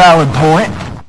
valid point.